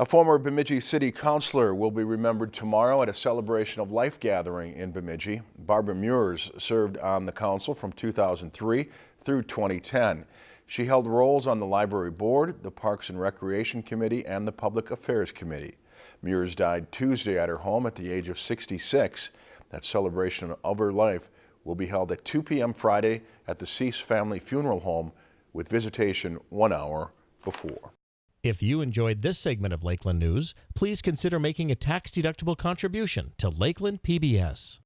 A former Bemidji City Councilor will be remembered tomorrow at a celebration of life gathering in Bemidji. Barbara Muirs served on the council from 2003 through 2010. She held roles on the Library Board, the Parks and Recreation Committee, and the Public Affairs Committee. Muirs died Tuesday at her home at the age of 66. That celebration of her life will be held at 2 p.m. Friday at the Cease Family Funeral Home with visitation one hour before. If you enjoyed this segment of Lakeland News, please consider making a tax-deductible contribution to Lakeland PBS.